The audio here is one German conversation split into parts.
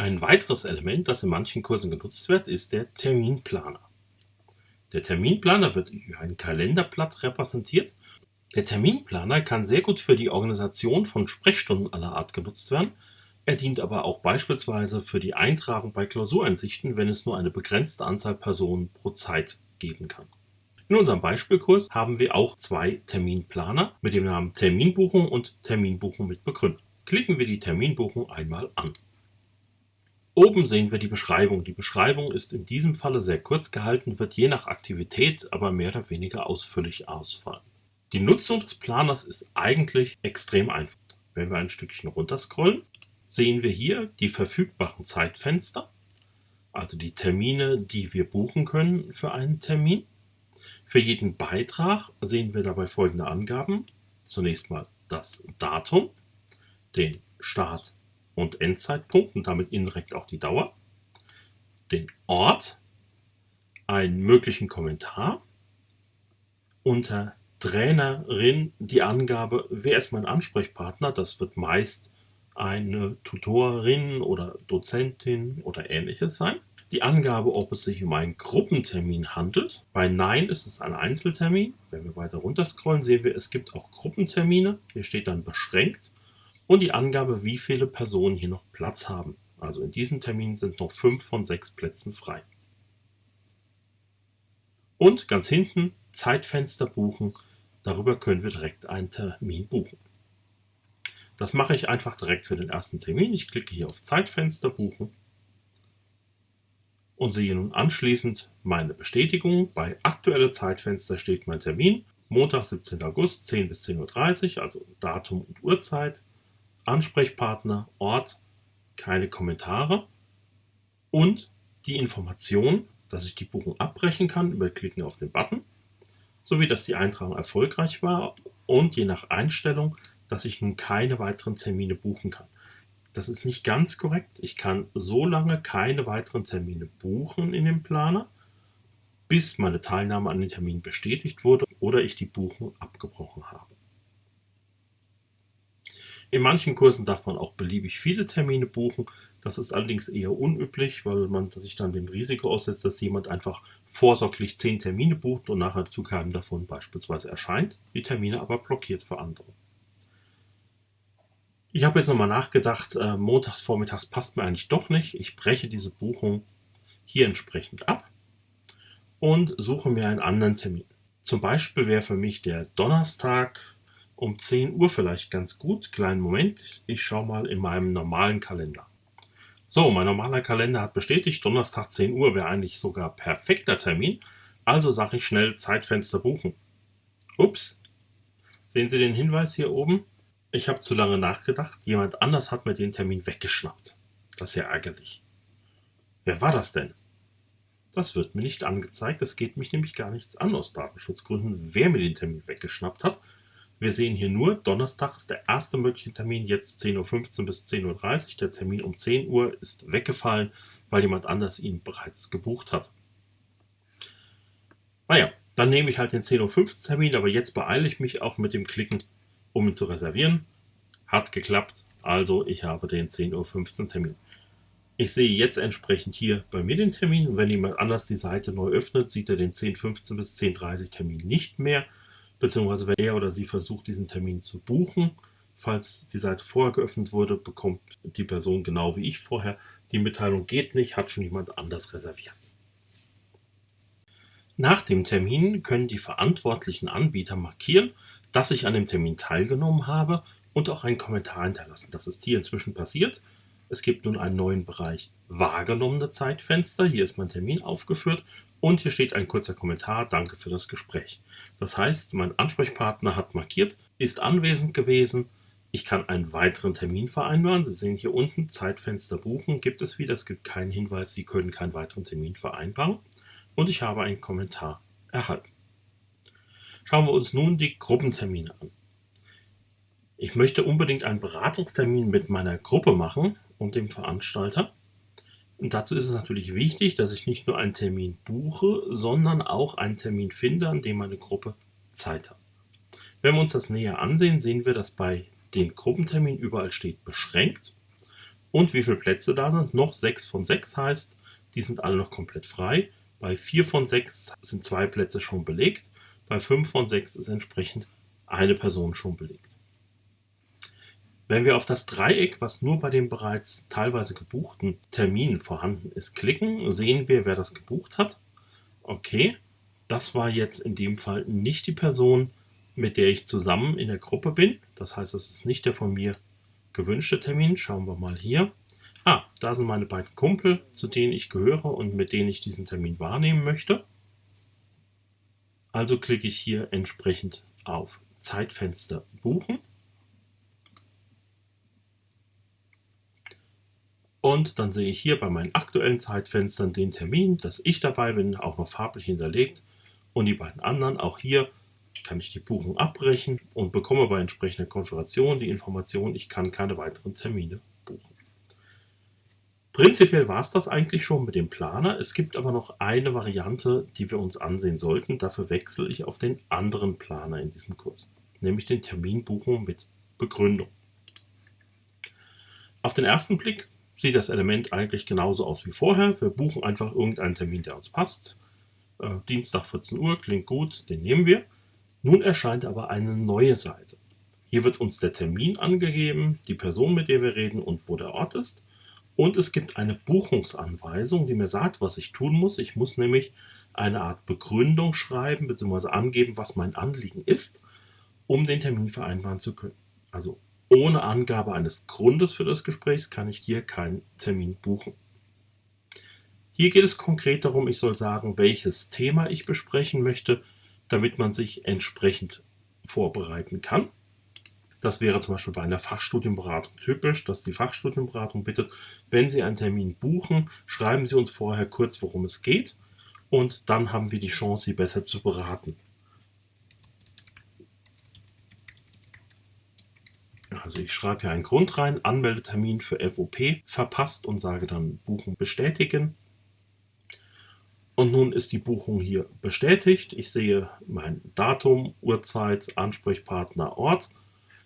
Ein weiteres Element, das in manchen Kursen genutzt wird, ist der Terminplaner. Der Terminplaner wird über ein Kalenderblatt repräsentiert. Der Terminplaner kann sehr gut für die Organisation von Sprechstunden aller Art genutzt werden. Er dient aber auch beispielsweise für die Eintragung bei Klausureinsichten, wenn es nur eine begrenzte Anzahl Personen pro Zeit geben kann. In unserem Beispielkurs haben wir auch zwei Terminplaner mit dem Namen Terminbuchung und Terminbuchung mit Begründung. Klicken wir die Terminbuchung einmal an. Oben sehen wir die Beschreibung. Die Beschreibung ist in diesem Falle sehr kurz gehalten, wird je nach Aktivität aber mehr oder weniger ausführlich ausfallen. Die Nutzung des Planers ist eigentlich extrem einfach. Wenn wir ein Stückchen runterscrollen, sehen wir hier die verfügbaren Zeitfenster, also die Termine, die wir buchen können für einen Termin. Für jeden Beitrag sehen wir dabei folgende Angaben. Zunächst mal das Datum, den Start und Endzeitpunkt und damit indirekt auch die Dauer, den Ort, einen möglichen Kommentar, unter Trainerin die Angabe, wer ist mein Ansprechpartner, das wird meist eine Tutorin oder Dozentin oder ähnliches sein. Die Angabe, ob es sich um einen Gruppentermin handelt. Bei Nein ist es ein Einzeltermin. Wenn wir weiter runter scrollen, sehen wir, es gibt auch Gruppentermine. Hier steht dann beschränkt und die Angabe, wie viele Personen hier noch Platz haben. Also in diesem Termin sind noch fünf von sechs Plätzen frei. Und ganz hinten Zeitfenster buchen. Darüber können wir direkt einen Termin buchen. Das mache ich einfach direkt für den ersten Termin. Ich klicke hier auf Zeitfenster buchen und sehe nun anschließend meine Bestätigung. Bei aktuelle Zeitfenster steht mein Termin. Montag, 17. August, 10 bis 10.30 Uhr, also Datum und Uhrzeit. Ansprechpartner, Ort, keine Kommentare und die Information, dass ich die Buchung abbrechen kann über Klicken auf den Button, sowie dass die Eintragung erfolgreich war und je nach Einstellung, dass ich nun keine weiteren Termine buchen kann. Das ist nicht ganz korrekt. Ich kann so lange keine weiteren Termine buchen in dem Planer, bis meine Teilnahme an den Termin bestätigt wurde oder ich die Buchung abgebrochen habe. In manchen Kursen darf man auch beliebig viele Termine buchen. Das ist allerdings eher unüblich, weil man sich dann dem Risiko aussetzt, dass jemand einfach vorsorglich zehn Termine bucht und nachher zu keinem davon beispielsweise erscheint, die Termine aber blockiert für andere. Ich habe jetzt nochmal nachgedacht, äh, montags vormittags passt mir eigentlich doch nicht. Ich breche diese Buchung hier entsprechend ab und suche mir einen anderen Termin. Zum Beispiel wäre für mich der Donnerstag um 10 Uhr vielleicht ganz gut. Kleinen Moment, ich schaue mal in meinem normalen Kalender. So, mein normaler Kalender hat bestätigt, Donnerstag 10 Uhr wäre eigentlich sogar perfekter Termin. Also sage ich schnell Zeitfenster buchen. Ups, sehen Sie den Hinweis hier oben? Ich habe zu lange nachgedacht, jemand anders hat mir den Termin weggeschnappt. Das ist ja ärgerlich. Wer war das denn? Das wird mir nicht angezeigt, es geht mich nämlich gar nichts an aus Datenschutzgründen, wer mir den Termin weggeschnappt hat. Wir sehen hier nur, Donnerstag ist der erste mögliche Termin, jetzt 10.15 Uhr bis 10.30 Uhr. Der Termin um 10 Uhr ist weggefallen, weil jemand anders ihn bereits gebucht hat. Naja, dann nehme ich halt den 10.15 Uhr Termin, aber jetzt beeile ich mich auch mit dem Klicken, um ihn zu reservieren. Hat geklappt, also ich habe den 10.15 Uhr Termin. Ich sehe jetzt entsprechend hier bei mir den Termin wenn jemand anders die Seite neu öffnet, sieht er den 10.15 bis 10.30 Uhr Termin nicht mehr beziehungsweise wenn er oder sie versucht, diesen Termin zu buchen, falls die Seite vorher geöffnet wurde, bekommt die Person genau wie ich vorher die Mitteilung geht nicht, hat schon jemand anders reserviert. Nach dem Termin können die verantwortlichen Anbieter markieren, dass ich an dem Termin teilgenommen habe und auch einen Kommentar hinterlassen. Das ist hier inzwischen passiert. Es gibt nun einen neuen Bereich wahrgenommene Zeitfenster. Hier ist mein Termin aufgeführt und hier steht ein kurzer Kommentar. Danke für das Gespräch. Das heißt, mein Ansprechpartner hat markiert, ist anwesend gewesen. Ich kann einen weiteren Termin vereinbaren. Sie sehen hier unten Zeitfenster buchen. Gibt es wieder. Es gibt keinen Hinweis, Sie können keinen weiteren Termin vereinbaren. Und ich habe einen Kommentar erhalten. Schauen wir uns nun die Gruppentermine an. Ich möchte unbedingt einen Beratungstermin mit meiner Gruppe machen und dem Veranstalter. Und dazu ist es natürlich wichtig, dass ich nicht nur einen Termin buche, sondern auch einen Termin finde, an dem meine Gruppe Zeit hat. Wenn wir uns das näher ansehen, sehen wir, dass bei den Gruppenterminen überall steht beschränkt und wie viele Plätze da sind. Noch 6 von 6 heißt, die sind alle noch komplett frei. Bei 4 von 6 sind zwei Plätze schon belegt. Bei 5 von 6 ist entsprechend eine Person schon belegt. Wenn wir auf das Dreieck, was nur bei den bereits teilweise gebuchten Terminen vorhanden ist, klicken, sehen wir, wer das gebucht hat. Okay, das war jetzt in dem Fall nicht die Person, mit der ich zusammen in der Gruppe bin. Das heißt, das ist nicht der von mir gewünschte Termin. Schauen wir mal hier. Ah, da sind meine beiden Kumpel, zu denen ich gehöre und mit denen ich diesen Termin wahrnehmen möchte. Also klicke ich hier entsprechend auf Zeitfenster buchen. Und dann sehe ich hier bei meinen aktuellen Zeitfenstern den Termin, dass ich dabei bin, auch noch farblich hinterlegt. Und die beiden anderen, auch hier kann ich die Buchung abbrechen und bekomme bei entsprechender Konfiguration die Information, ich kann keine weiteren Termine buchen. Prinzipiell war es das eigentlich schon mit dem Planer. Es gibt aber noch eine Variante, die wir uns ansehen sollten. Dafür wechsle ich auf den anderen Planer in diesem Kurs, nämlich den Terminbuchung mit Begründung. Auf den ersten Blick sieht das Element eigentlich genauso aus wie vorher. Wir buchen einfach irgendeinen Termin, der uns passt. Äh, Dienstag 14 Uhr klingt gut, den nehmen wir. Nun erscheint aber eine neue Seite. Hier wird uns der Termin angegeben, die Person, mit der wir reden und wo der Ort ist. Und es gibt eine Buchungsanweisung, die mir sagt, was ich tun muss. Ich muss nämlich eine Art Begründung schreiben bzw. angeben, was mein Anliegen ist, um den Termin vereinbaren zu können. Also ohne Angabe eines Grundes für das Gespräch kann ich hier keinen Termin buchen. Hier geht es konkret darum, ich soll sagen, welches Thema ich besprechen möchte, damit man sich entsprechend vorbereiten kann. Das wäre zum Beispiel bei einer Fachstudienberatung typisch, dass die Fachstudienberatung bittet, wenn Sie einen Termin buchen, schreiben Sie uns vorher kurz, worum es geht und dann haben wir die Chance, Sie besser zu beraten. Also ich schreibe hier einen Grund rein, Anmeldetermin für FOP verpasst und sage dann Buchen bestätigen. Und nun ist die Buchung hier bestätigt. Ich sehe mein Datum, Uhrzeit, Ansprechpartner, Ort.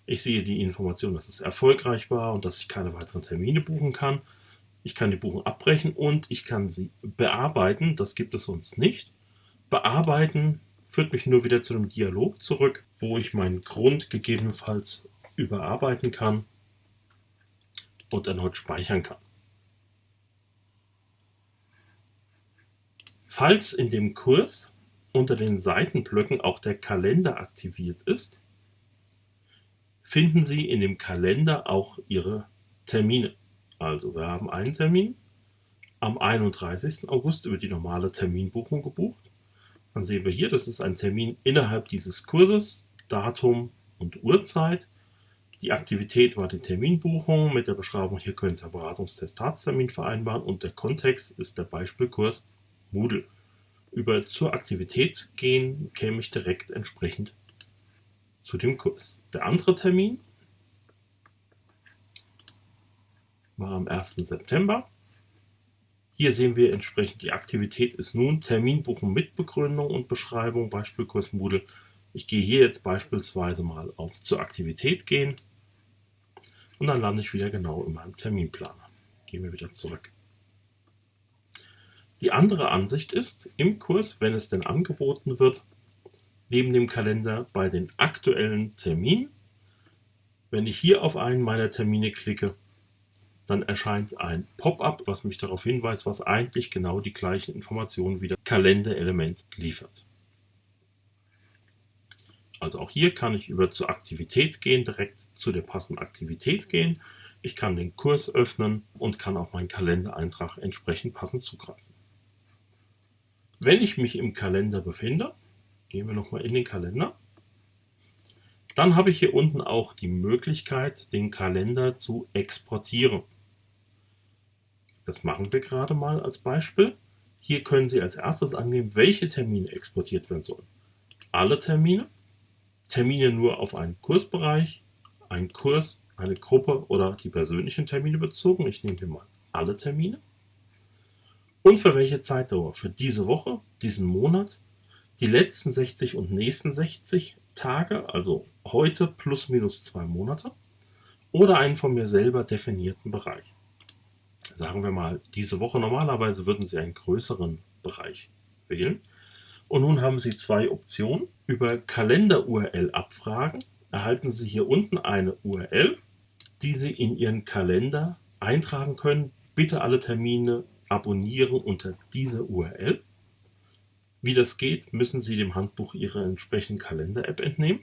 Ich sehe die Information, dass es erfolgreich war und dass ich keine weiteren Termine buchen kann. Ich kann die Buchung abbrechen und ich kann sie bearbeiten. Das gibt es sonst nicht. Bearbeiten führt mich nur wieder zu einem Dialog zurück, wo ich meinen Grund gegebenenfalls überarbeiten kann und erneut speichern kann. Falls in dem Kurs unter den Seitenblöcken auch der Kalender aktiviert ist, finden Sie in dem Kalender auch Ihre Termine. Also wir haben einen Termin am 31. August über die normale Terminbuchung gebucht. Dann sehen wir hier, das ist ein Termin innerhalb dieses Kurses, Datum und Uhrzeit. Die Aktivität war die Terminbuchung mit der Beschreibung, hier können Sie einen Beratungstestatstermin vereinbaren und der Kontext ist der Beispielkurs Moodle. Über zur Aktivität gehen käme ich direkt entsprechend zu dem Kurs. Der andere Termin war am 1. September. Hier sehen wir entsprechend, die Aktivität ist nun Terminbuchen mit Begründung und Beschreibung, Beispielkurs Moodle. Ich gehe hier jetzt beispielsweise mal auf zur Aktivität gehen und dann lande ich wieder genau in meinem Terminplaner. Gehen wir wieder zurück. Die andere Ansicht ist, im Kurs, wenn es denn angeboten wird, neben dem Kalender bei den aktuellen Terminen, wenn ich hier auf einen meiner Termine klicke, dann erscheint ein Pop-up, was mich darauf hinweist, was eigentlich genau die gleichen Informationen wie das Kalenderelement liefert. Also auch hier kann ich über zur Aktivität gehen, direkt zu der passenden Aktivität gehen. Ich kann den Kurs öffnen und kann auch meinen Kalendereintrag entsprechend passend zugreifen. Wenn ich mich im Kalender befinde, gehen wir nochmal in den Kalender, dann habe ich hier unten auch die Möglichkeit, den Kalender zu exportieren. Das machen wir gerade mal als Beispiel. Hier können Sie als erstes angeben, welche Termine exportiert werden sollen. Alle Termine, Termine nur auf einen Kursbereich, einen Kurs, eine Gruppe oder die persönlichen Termine bezogen. Ich nehme hier mal alle Termine. Und für welche Zeitdauer? Für diese Woche, diesen Monat, die letzten 60 und nächsten 60 Tage, also heute plus minus zwei Monate, oder einen von mir selber definierten Bereich. sagen wir mal, diese Woche normalerweise würden Sie einen größeren Bereich wählen. Und nun haben Sie zwei Optionen. Über Kalender-URL abfragen erhalten Sie hier unten eine URL, die Sie in Ihren Kalender eintragen können. Bitte alle Termine abonnieren unter dieser URL. Wie das geht, müssen Sie dem Handbuch Ihrer entsprechenden Kalender-App entnehmen.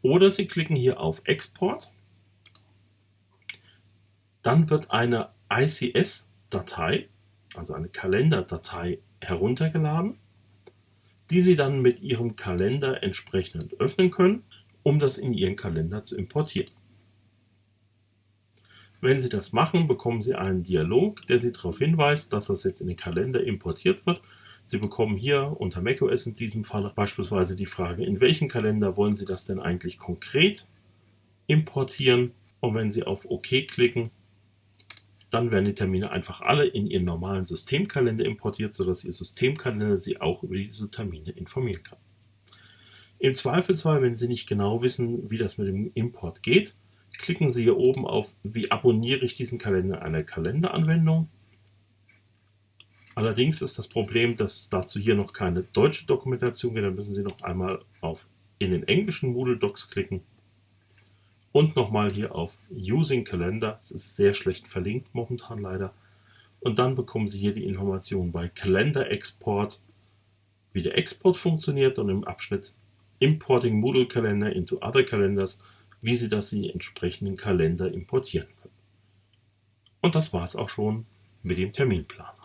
Oder Sie klicken hier auf Export. Dann wird eine ICS-Datei, also eine Kalenderdatei, heruntergeladen, die Sie dann mit Ihrem Kalender entsprechend öffnen können, um das in Ihren Kalender zu importieren. Wenn Sie das machen, bekommen Sie einen Dialog, der Sie darauf hinweist, dass das jetzt in den Kalender importiert wird. Sie bekommen hier unter macOS in diesem Fall beispielsweise die Frage, in welchen Kalender wollen Sie das denn eigentlich konkret importieren? Und wenn Sie auf OK klicken, dann werden die Termine einfach alle in Ihren normalen Systemkalender importiert, sodass Ihr Systemkalender Sie auch über diese Termine informieren kann. Im Zweifelsfall, wenn Sie nicht genau wissen, wie das mit dem Import geht, klicken Sie hier oben auf Wie abonniere ich diesen Kalender in einer Kalenderanwendung. Allerdings ist das Problem, dass dazu hier noch keine deutsche Dokumentation gibt. Dann müssen Sie noch einmal auf in den englischen Moodle Docs klicken und nochmal hier auf Using Calendar. Es ist sehr schlecht verlinkt momentan leider. Und dann bekommen Sie hier die Information bei Kalender Export, wie der Export funktioniert und im Abschnitt Importing Moodle Calendar into Other Calendars, wie Sie das in die entsprechenden Kalender importieren können. Und das war es auch schon mit dem Terminplan.